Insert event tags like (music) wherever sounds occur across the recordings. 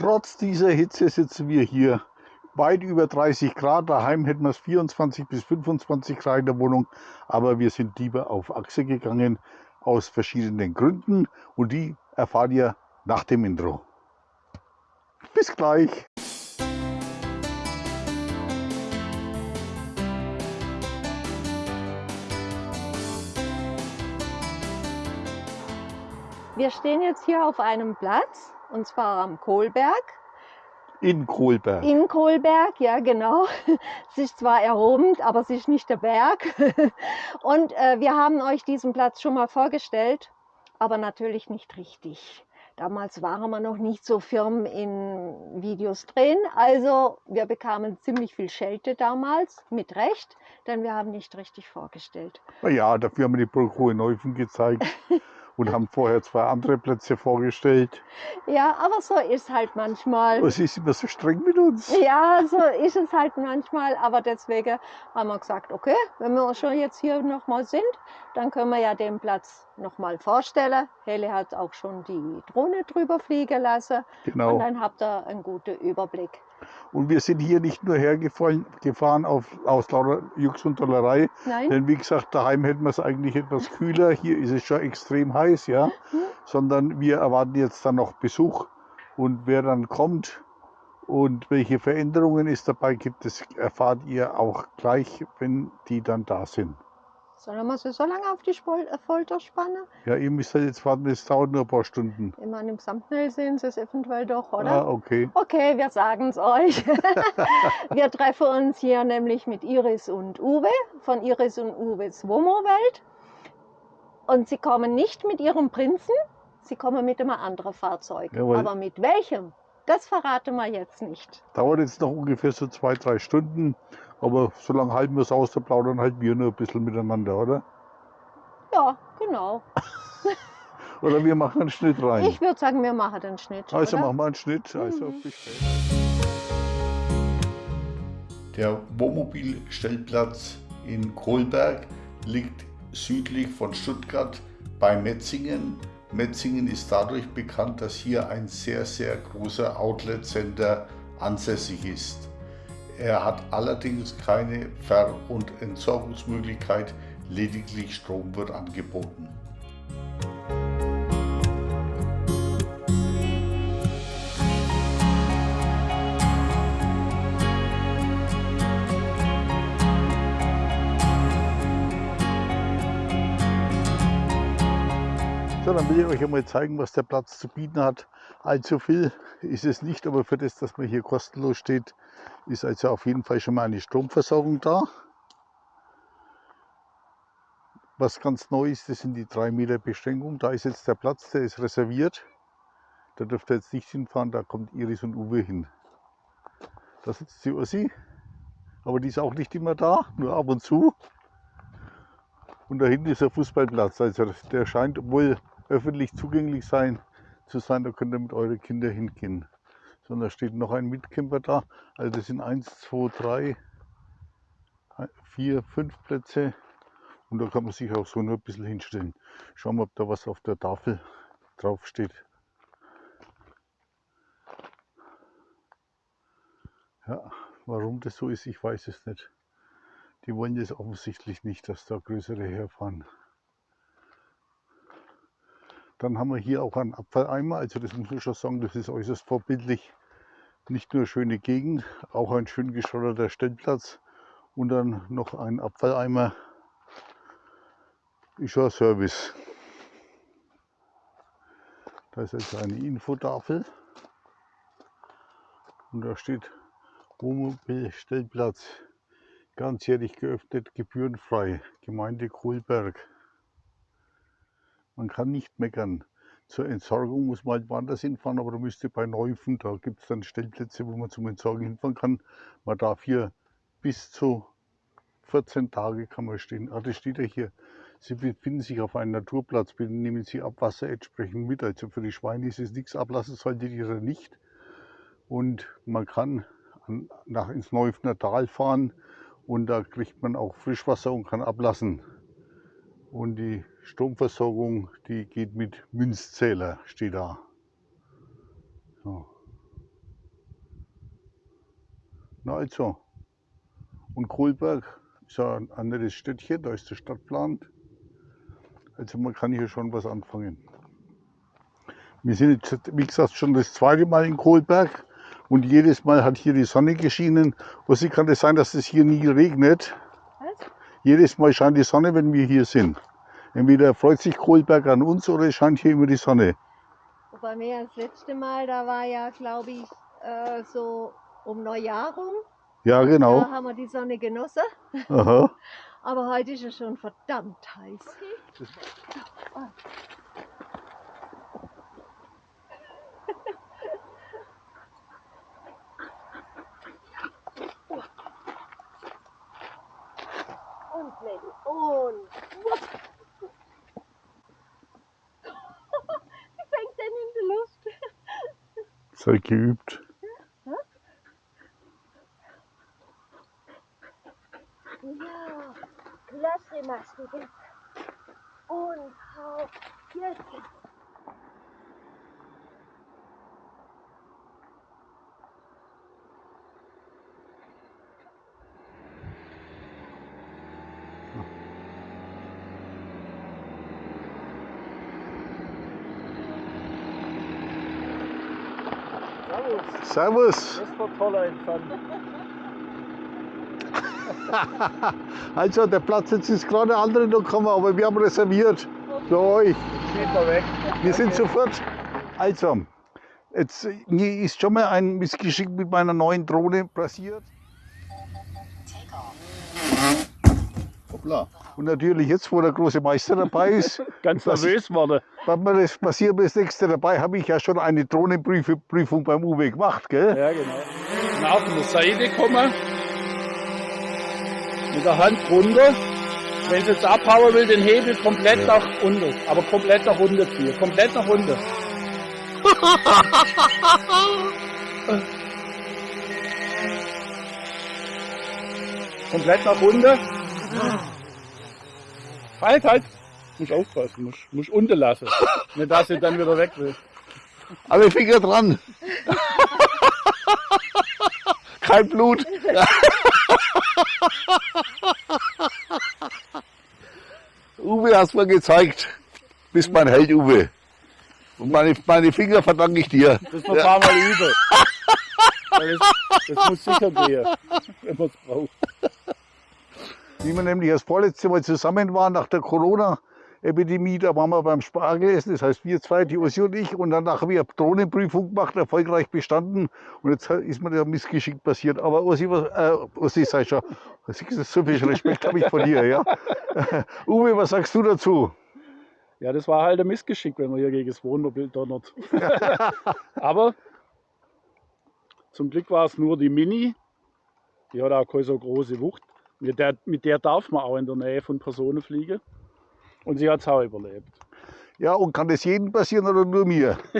Trotz dieser Hitze sitzen wir hier weit über 30 Grad. Daheim hätten wir es 24 bis 25 Grad in der Wohnung. Aber wir sind lieber auf Achse gegangen aus verschiedenen Gründen. Und die erfahrt ihr nach dem Intro. Bis gleich. Wir stehen jetzt hier auf einem Platz, und zwar am Kohlberg. In Kohlberg. In Kohlberg, ja genau. (laughs) Es ist zwar erhoben, aber es ist nicht der Berg. (laughs) Und äh, wir haben euch diesen Platz schon mal vorgestellt, aber natürlich nicht richtig. Damals waren wir noch nicht so firm in Videos drehen. Also wir bekamen ziemlich viel Schelte damals, mit Recht, denn wir haben nicht richtig vorgestellt. Na ja, dafür haben wir die Burg Hoheneufen gezeigt. (laughs) und haben vorher zwei andere Plätze vorgestellt. Ja, aber so ist halt manchmal. Was ist immer so streng mit uns? Ja, so ist es halt manchmal. Aber deswegen haben wir gesagt, okay, wenn wir schon jetzt hier nochmal sind, dann können wir ja den Platz nochmal vorstellen. Helle hat auch schon die Drohne drüber fliegen lassen. Genau. Und dann habt ihr einen guten Überblick. Und wir sind hier nicht nur hergefahren gefahren auf, aus lauter Jux und Dollerei. Nein? Denn wie gesagt, daheim hätten wir es eigentlich etwas kühler. Hier ist es schon extrem heiß, ja. Mhm. Sondern wir erwarten jetzt dann noch Besuch. Und wer dann kommt und welche Veränderungen es dabei gibt, das erfahrt ihr auch gleich, wenn die dann da sind. Sollen wir sie so lange auf die äh, Folter spannen? Ja, ihr müsst halt jetzt warten, es dauert nur ein paar Stunden. Ich meine, im Thumbnail sehen sie es eventuell doch, oder? Ah, okay. Okay, wir sagen es euch. (laughs) wir treffen uns hier nämlich mit Iris und Uwe von Iris und Uwes Womo-Welt. Und sie kommen nicht mit ihrem Prinzen, sie kommen mit einem anderen Fahrzeug. Jawohl. Aber mit welchem? Das verraten wir jetzt nicht. Dauert jetzt noch ungefähr so zwei, drei Stunden. Aber so lange halten wir es aus, da plaudern halt wir nur ein bisschen miteinander, oder? Ja, genau. (laughs) Oder wir machen einen Schnitt rein. Ich würde sagen, wir machen den Schnitt. also oder? machen wir einen Schnitt. Also Mhm. bis später. Der Wohnmobilstellplatz in Kohlberg liegt südlich von Stuttgart bei Metzingen. Metzingen ist dadurch bekannt, dass hier ein sehr, sehr großer Outlet-Center ansässig ist. Er hat allerdings keine Ver- und Entsorgungsmöglichkeit, lediglich Strom wird angeboten. So, dann will ich euch einmal zeigen, was der Platz zu bieten hat. Allzu viel ist es nicht, aber für das, dass man hier kostenlos steht, ist also auf jeden Fall schon mal eine Stromversorgung da. Was ganz neu ist, das sind die 3 Meter Beschränkung. Da ist jetzt der Platz, der ist reserviert. Da dürft ihr jetzt nicht hinfahren, da kommt Iris und Uwe hin. Da sitzt die Ossi, aber die ist auch nicht immer da, nur ab und zu. Und da hinten ist der Fußballplatz. Also der scheint wohl öffentlich zugänglich sein, zu sein. Da könnt ihr mit euren Kindern hingehen. So, und da steht noch ein Mitcamper da. Also das sind 1, 2, 3, 4, 5 Plätze. Und da kann man sich auch so nur ein bisschen hinstellen. Schauen wir, ob da was auf der Tafel drauf steht. Ja, warum das so ist, ich weiß es nicht. Die wollen das offensichtlich nicht, dass da größere herfahren. Dann haben wir hier auch einen Abfalleimer, also das muss ich schon sagen, das ist äußerst vorbildlich. Nicht nur schöne Gegend, auch ein schön geschotterter Stellplatz und dann noch ein Abfalleimer. Ist schon Service. Da ist also eine Infotafel und da steht Wohnmobilstellplatz ganzjährig geöffnet, gebührenfrei, Gemeinde Kohlberg. Man kann nicht meckern. Zur Entsorgung muss man halt woanders hinfahren, aber da müsste bei Neufen, da gibt es dann Stellplätze, wo man zum Entsorgen hinfahren kann. Man darf hier bis zu 14 Tage kann man stehen. Ah, das steht ja hier. Sie befinden sich auf einem Naturplatz, bitte nehmen Sie Abwasser entsprechend mit. Also für die Schweine ist es nichts, ablassen solltet ihr nicht. Und man kann an, nach ins Neufner Tal fahren und da kriegt man auch Frischwasser und kann ablassen. Und die Stromversorgung, die geht mit Münzzähler, steht da. So. Na also. Und Kohlberg ist ja ein anderes Städtchen, da ist der Stadtplan. Also man kann hier schon was anfangen. Wir sind jetzt, wie gesagt, schon das zweite Mal in Kohlberg und jedes Mal hat hier die Sonne geschienen. Was kann es sein, dass es hier nie regnet? Was? Jedes Mal scheint die Sonne, wenn wir hier sind. Entweder freut sich Kohlberg an uns oder es scheint hier immer die Sonne. Bei mir das letzte Mal, da war ja, glaube ich, äh, so um Neujahr rum. Ja, genau. Da haben wir die Sonne genossen. Aha. (laughs) Aber heute ist es schon verdammt heiß. Und Lady, und wupp. Wie fängt denn in der Luft? Sei geübt. Ja, klasse machst du Servus, Servus. das war toller Empfang. Also der Platz jetzt ist gerade andere noch gekommen, aber wir haben reserviert für euch. Wir sind sofort. Also, jetzt mir ist schon mal ein Missgeschick mit meiner neuen Drohne passiert. Hoppla. Und natürlich jetzt, wo der große Meister dabei ist, (laughs) Ganz nervös wurde. wenn mir das passiert, mir das nächste dabei, habe ich ja schon eine Drohnenprüfung beim Uwe gemacht, gell? Ja, genau. Nach der Seite kommen. Mit der Hand runter. Wenn sie jetzt abhauen will, den Hebel komplett nach unten. Aber komplett nach unten ziehen. Komplett nach unten. (laughs) komplett nach unten. Halt, halt. Muss aufpassen. Muss, muss unten lassen. (laughs) Nicht, dass sie dann wieder weg will. Alle Finger dran. (laughs) Kein Blut. (laughs) Uwe hast mir gezeigt. Bist mein Held, Uwe. Und meine, meine Finger verdanke ich dir. Das noch ein paar Mal üben. Weil Das, das muss sicher gehen, wenn man es braucht. Wie wir nämlich das vorletzte Mal zusammen waren nach der Corona-Epidemie, da waren wir beim Spargelessen, das heißt wir zwei, die Ossi und ich, und danach haben wir Drohnenprüfung gemacht, erfolgreich bestanden. Und jetzt ist mir der Missgeschick passiert. Aber Ossi, was, äh, Ossi, sei schon, so viel Respekt habe ich von dir, ja. (laughs) Uwe, was sagst du dazu? Ja, das war halt ein Missgeschick, wenn man hier gegen das Wohnmobil donnert. (laughs) Aber zum Glück war es nur die Mini. Die hat auch keine so große Wucht. Mit der, mit der darf man auch in der Nähe von Personen fliegen. Und sie hat es auch überlebt. Ja, und kann das jedem passieren oder nur mir? (laughs)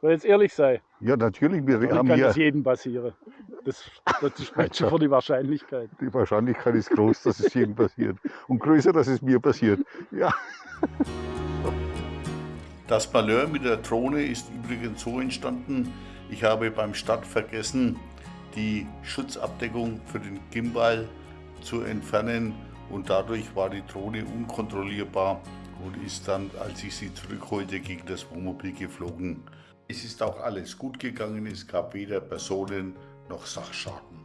Soll jetzt ehrlich sein, Ja, natürlich, wir haben kann hier, es jedem passieren. Das, das (laughs) spricht schon für die Wahrscheinlichkeit. die Wahrscheinlichkeit ist groß, dass es jedem passiert. Und größer, dass es mir passiert. Ja. Das Malheur mit der Drohne ist übrigens so entstanden, ich habe beim Start vergessen, die Schutzabdeckung für den Gimbal zu entfernen und dadurch war die Drohne unkontrollierbar und ist dann, als ich sie zurückholte, gegen das Wohnmobil geflogen. Es ist auch alles gut gegangen, es gab weder Personen noch Sachschaden.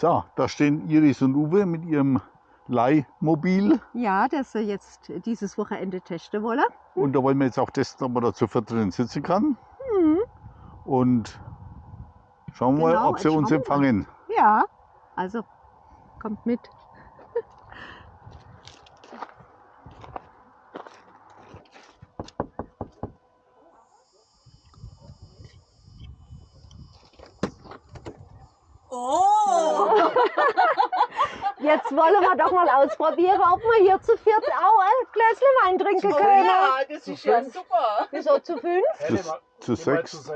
So, da stehen Iris und Uwe mit ihrem Leihmobil. Ja, das wir jetzt dieses Wochenende testen wollen. Und da wollen wir jetzt auch testen, ob man da zu viert drin sitzen kann. Und schauen wir Genau, mal, ob sie uns schauen wir mal. empfangen. Ja, also Kommt mit. (laughs) Oh! Jetzt wollen wir doch mal ausprobieren, ob wir hier zu viert auch ein Gläschen Wein trinken können. ja, das ist ja super. Wieso zu fünf? Helle, Zu- sechs.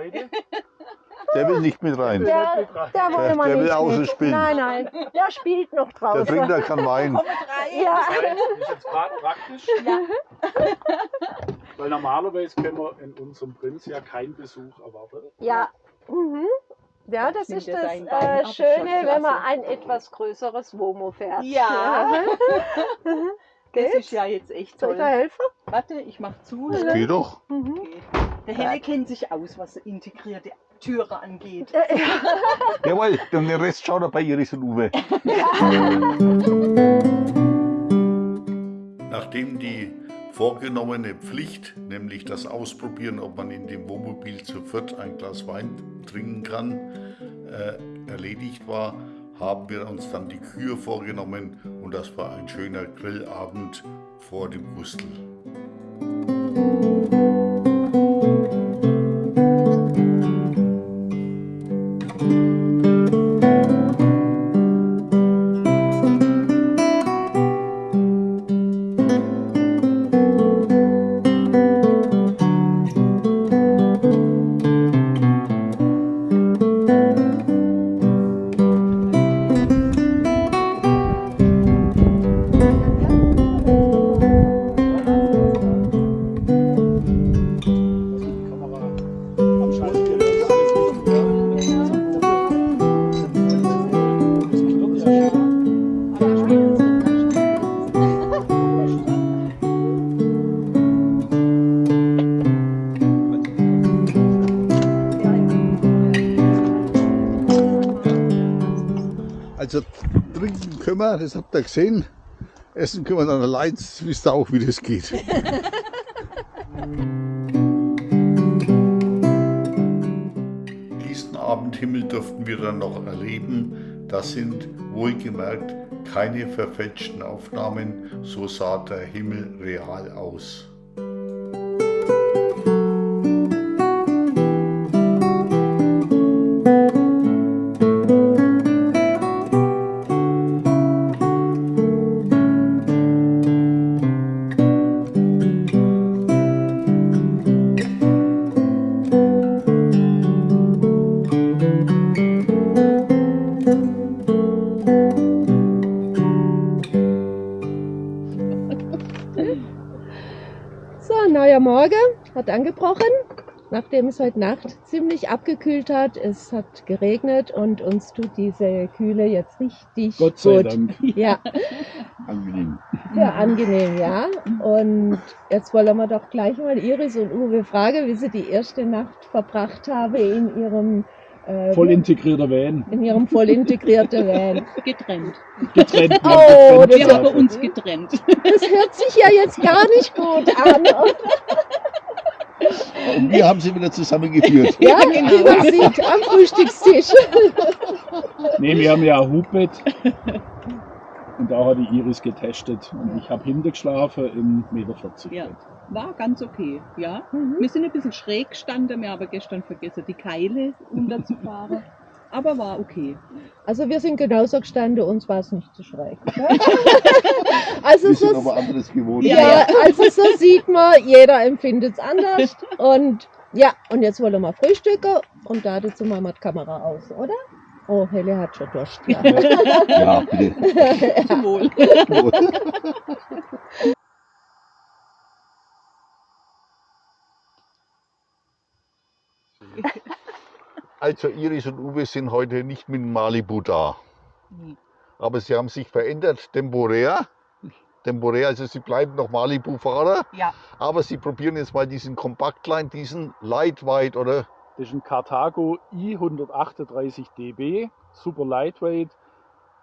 Der will nicht mit rein. Der- Der, der wollen Der- der will nicht außen mit. spielen. Nein, nein, der spielt noch Der draußen. trinkt ja keinen Wein. Ja. Das ist jetzt gerade praktisch. Weil normalerweise können wir in unserem Prinz ja keinen Besuch erwarten. Ja. Mhm. Ja, das ist das äh, Schöne, wenn man ein etwas größeres Womo fährt. Ja. (laughs) Das ist ja jetzt echt Soll ich da toll. helfen? Warte, ich mach zu. Das geht doch. Mhm. Okay. Der Helle kennt sich aus, was integrierte Türe angeht. Äh, ja. (laughs) Jawohl, und den Rest schaut er bei Iris und Uwe. (laughs) Nachdem die vorgenommene Pflicht, nämlich das Ausprobieren, ob man in dem Wohnmobil zu viert ein Glas Wein trinken kann, äh, erledigt war, haben wir uns dann die Kühe vorgenommen und das war ein schöner Grillabend vor dem Gustel. Wir, das habt ihr gesehen. Essen können wir dann allein, das wisst ihr auch, wie das geht. (laughs) Diesen Abendhimmel durften wir dann noch erleben. Das sind wohlgemerkt keine verfälschten Aufnahmen, so sah der Himmel real aus. Nachdem es heute Nacht ziemlich abgekühlt hat. Es hat geregnet und uns tut diese Kühle jetzt richtig Gott sei gut. Dank. (laughs) Ja, Angenehm. sehr angenehm, ja. Und jetzt wollen wir doch gleich mal Iris und Uwe fragen, wie sie die erste Nacht verbracht haben in ihrem, äh, Voll integrierter Van. in ihrem voll integrierten (laughs) Van. Getrennt. Getrennt. Oh, ja, das Wir getrennt. haben bei uns getrennt. Das hört sich ja jetzt gar nicht gut an. (laughs) Und wir haben sie wieder zusammengeführt. Ja, wie man sieht, am Frühstückstisch. Nee, wir haben ja ein Hubbett. Und da hat die Iris getestet. Und ich habe hinter geschlafen im Meter 40 Ja. War ganz okay, ja. Mhm. Wir sind ein bisschen schräg gestanden, wir haben gestern vergessen, die Keile (laughs) runterzufahren. Aber war okay. Also wir sind genauso gestanden, uns war es nicht zu schräg. (laughs) also Wir sind so, aber anderes gewohnt. ja, Ja, also so sieht man, jeder empfindet es anders. Und ja, und jetzt wollen wir frühstücken und da dazu machen wir die Kamera aus, oder? Oh, Helle hat schon Durst. Ja. Ja, (laughs) bitte. (laughs) Zum Wohl. Also Iris und Uwe sind heute nicht mit dem Malibu da. Aber sie haben sich verändert, temporär. Temporär, also sie bleiben noch Malibu-Fahrer. Ja, Aber sie probieren jetzt mal diesen Kompaktline, diesen Lightweight oder Das ist ein Carthago i138 dB, super lightweight.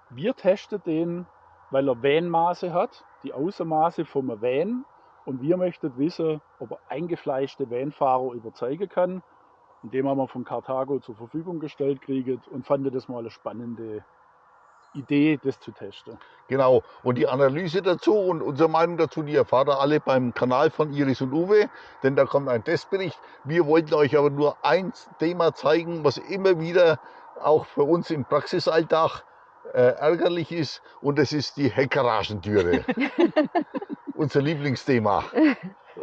Wir testen den, weil er Van-Maße hat, die Außenmaße vom Van. Und wir möchten wissen, ob er eingefleischte Vanfahrer überzeugen kann. Und dem haben wir von Carthago zur Verfügung gestellt kriegt und fanden das mal eine spannende Idee, das zu testen. Genau. Und die Analyse dazu und unsere Meinung dazu, die erfahrt ihr alle beim Kanal von Iris und Uwe, denn da kommt ein Testbericht. Wir wollten euch aber nur ein Thema zeigen, was immer wieder auch für uns im Praxisalltag äh, ärgerlich ist, und das ist die Heckgaragentüre. (laughs) Unser Lieblingsthema.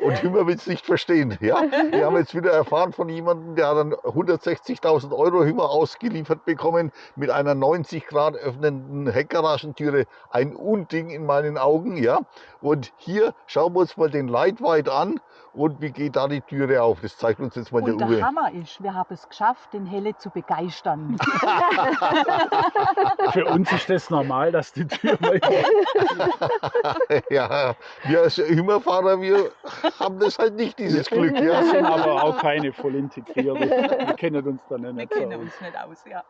Und Hümmer will es nicht verstehen. Ja? Wir haben jetzt wieder erfahren von jemandem, der hat dann 160.000 Euro Hümmer ausgeliefert bekommen mit einer 90 Grad öffnenden Heckgaragentüre. Ein Unding in meinen Augen. Ja? Und hier schauen wir uns mal den Leitweit an und wie geht da die Türe auf. Das zeigt uns jetzt mal Und der der Uwe. Hammer ist, wir haben es geschafft, den Helle zu begeistern. (laughs) Für uns ist das normal, dass die Tür mal (laughs) Ja, wir als Hümmerfahrer, wir haben das halt nicht, dieses Glück. Wir Ja? (laughs) sind aber auch keine voll integrierte. Wir kennen uns da nicht, Wir so kennen aus. uns nicht aus, ja.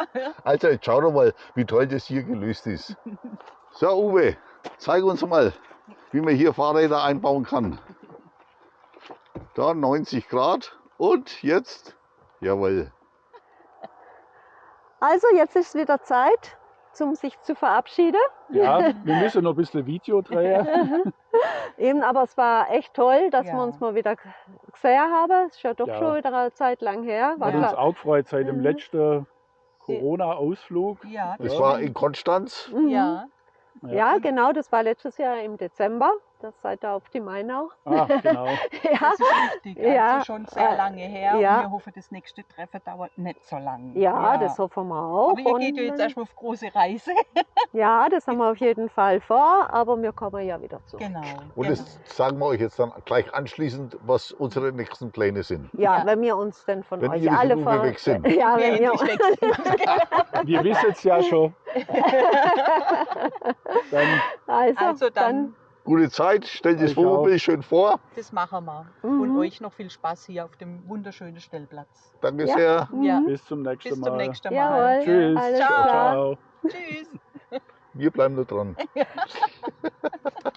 Also jetzt schau doch mal, wie toll das hier gelöst ist. So Uwe, zeig uns mal, wie man hier Fahrräder einbauen kann. Da 90 Grad und jetzt, jawohl. Also jetzt ist wieder Zeit, zum sich zu verabschieden. Ja, wir müssen noch ein bisschen Video drehen. (laughs) Eben, aber es war echt toll, dass Ja. wir uns mal wieder gesehen haben. Es ist ja doch Ja. schon wieder eine Zeit lang her. War Hat uns klar. auch gefreut seit dem Mhm. letzten Corona-Ausflug. Ja, Das Ja. war in Konstanz. Mhm. ja. Ja, genau, das war letztes Jahr im Dezember. Das seid ihr auf die Mainau. Ah, genau. (laughs) Ja, Das ist richtig. Ja, Also schon sehr lange her. ja. Und wir hoffen, das nächste Treffen dauert nicht so lange. ja, das hoffen wir auch. Aber ihr Und geht ja jetzt dann- erstmal auf große Reise. (laughs) ja, das haben wir auf jeden Fall vor, aber wir kommen ja wieder zurück. Genau. Und genau. das sagen wir euch jetzt dann gleich anschließend, was unsere nächsten Pläne sind. Ja, Ja. wenn wir uns denn von Wenn euch alle ver- weg sind. (laughs) Ja, Wir wenn wir, sind. Wir wissen es ja schon. Dann also, Also dann, Gute Zeit, stellt das Euch auch. Wohnmobil schön vor. das machen wir. Mhm. Und euch noch viel Spaß hier auf dem wunderschönen Stellplatz. Danke Ja. sehr. Ja. Mhm. bis zum nächsten Bis Mal. zum nächsten Mal. Jawohl. Tschüss. Alles Ciao. klar. Ciao. Tschüss. Wir bleiben nur dran. (laughs)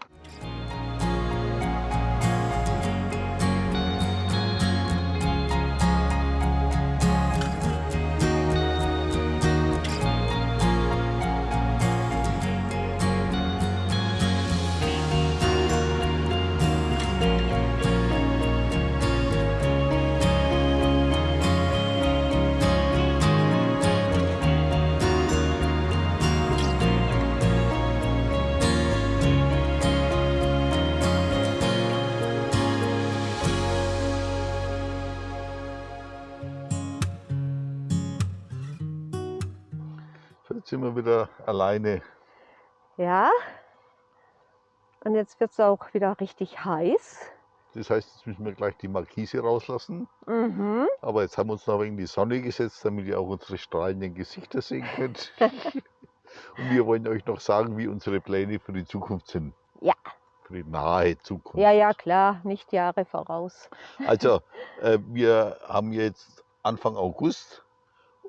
sind wir wieder alleine. Ja. Und jetzt wird es auch wieder richtig heiß. Das heißt, jetzt müssen wir gleich die Markise rauslassen. Mhm. Aber jetzt haben wir uns noch in die Sonne gesetzt, damit ihr auch unsere strahlenden Gesichter sehen könnt. (laughs) Und wir wollen euch noch sagen, wie unsere Pläne für die Zukunft sind. Ja. Für die nahe Zukunft. Ja, ja, klar, nicht Jahre voraus. Also, (laughs) äh, wir haben jetzt Anfang August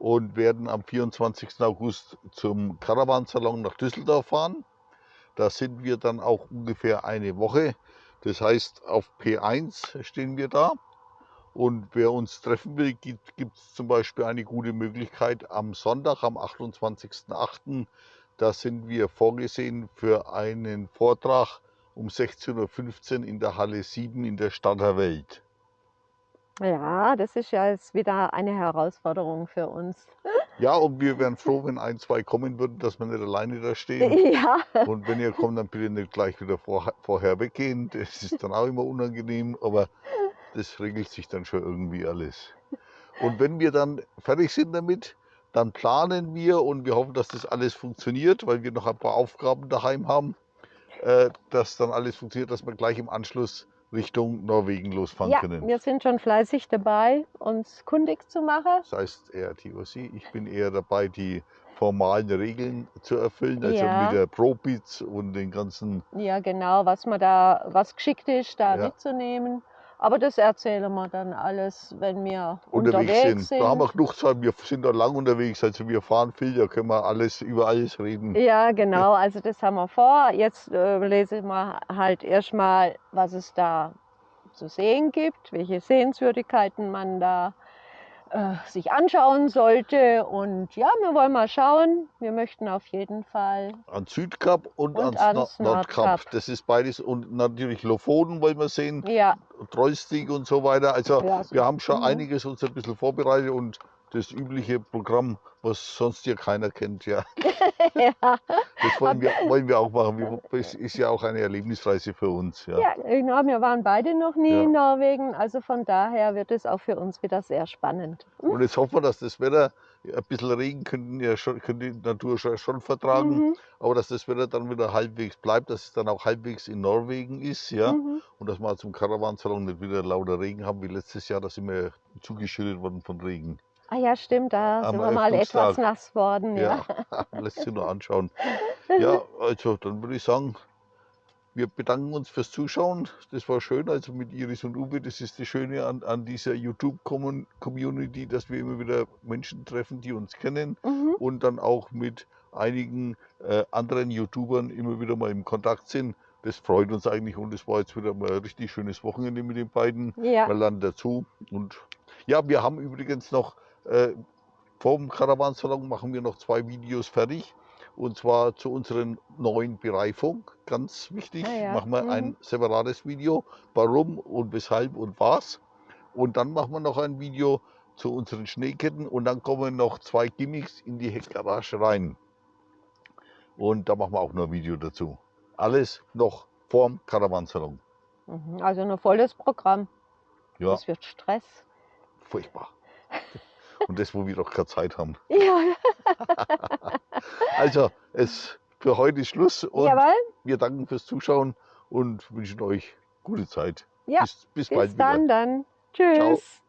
und werden am 24. August zum Caravansalon nach Düsseldorf fahren. Da sind wir dann auch ungefähr eine Woche. Das heißt, auf P1 stehen wir da. Und wer uns treffen will, gibt es zum Beispiel eine gute Möglichkeit am Sonntag, am 28.08. Da sind wir vorgesehen für einen Vortrag um 16.15 Uhr in der Halle 7 in der Stadter Welt. Ja, das ist ja jetzt wieder eine Herausforderung für uns. Ja, und wir wären (laughs) froh, wenn ein, zwei kommen würden, dass wir nicht alleine da stehen. Ja, Und wenn ihr kommt, dann bitte nicht gleich wieder vor, vorher weggehen. Das ist dann auch immer unangenehm, aber das regelt sich dann schon irgendwie alles. Und wenn wir dann fertig sind damit, dann planen wir und wir hoffen, dass das alles funktioniert, weil wir noch ein paar Aufgaben daheim haben, äh, dass dann alles funktioniert, dass wir gleich im Anschluss Richtung Norwegen losfahren ja, können. wir sind schon fleißig dabei, uns kundig zu machen. Das heißt eher TOC. Ich bin eher dabei, die formalen Regeln zu erfüllen, also Ja. mit der Probits und den ganzen. Ja, genau, was man da, was geschickt ist, da Ja. mitzunehmen. Aber das erzählen wir dann alles, wenn wir unterwegs, unterwegs, sind. Da haben wir genug Zeit, wir sind da lang unterwegs, also wir fahren viel, da können wir alles über alles reden. Ja, genau, also das haben wir vor. Jetzt äh, lesen wir halt erstmal, was es da zu sehen gibt, welche Sehenswürdigkeiten man da äh, sich anschauen sollte. Und ja, wir wollen mal schauen. Wir möchten auf jeden Fall. An Südkap und, Und ans, ans Nord Nordkap. Nordkap. Das ist beides. Und natürlich Lofoten wollen wir sehen, Ja, Trollstig und so weiter. Also Ja, so- wir haben schon mhm. einiges uns ein bisschen vorbereitet und das übliche Programm, was sonst hier keiner kennt, ja. (laughs) ja, Das wollen wir, wollen wir auch machen. Es (laughs) ist ja auch eine Erlebnisreise für uns. Ja. ja, genau. Wir waren beide noch nie Ja. in Norwegen. Also von daher wird es auch für uns wieder sehr spannend. Und jetzt hoffen wir, dass das Wetter, ein bisschen Regen könnten ja schon, könnte die Natur schon, schon vertragen, Mhm, aber dass das Wetter dann wieder halbwegs bleibt, dass es dann auch halbwegs in Norwegen ist, ja. mhm. Und dass wir zum Caravansalon nicht wieder lauter Regen haben wie letztes Jahr, da sind wir zugeschüttet worden von Regen. Ah ja, stimmt, da sind wir mal etwas nass worden. Ja. Ja, (laughs) lässt sich nur anschauen. (laughs) Ja, also dann würde ich sagen, wir bedanken uns fürs Zuschauen. Das war schön, also mit Iris und Uwe. Das ist das Schöne an, an dieser YouTube-Community, dass wir immer wieder Menschen treffen, die uns kennen Mhm. und dann auch mit einigen äh, anderen YouTubern immer wieder mal im Kontakt sind. Das freut uns eigentlich und es war jetzt wieder mal ein richtig schönes Wochenende mit den beiden. ja. Wir lernen dazu. Und ja, wir haben übrigens noch äh, vom Caravansalon machen wir noch zwei Videos fertig. Und zwar zu unseren neuen Bereifung. Ganz wichtig. Ah ja, Machen wir mhm. ein separates Video. Warum und weshalb und was. Und dann machen wir noch ein Video zu unseren Schneeketten. Und dann kommen noch zwei Gimmicks in die Heckgarage rein. Und da machen wir auch noch ein Video dazu. Alles noch vorm Caravansalon. Mhm. Also ein volles Programm. Ja, Das wird Stress. furchtbar. Und das, wo wir doch keine Zeit haben. (laughs) Ja, Also, es für heute ist Schluss und jawohl. wir danken fürs Zuschauen und wünschen euch gute Zeit. Ja, bis, bis, Bis bald wieder. dann dann. Tschüss.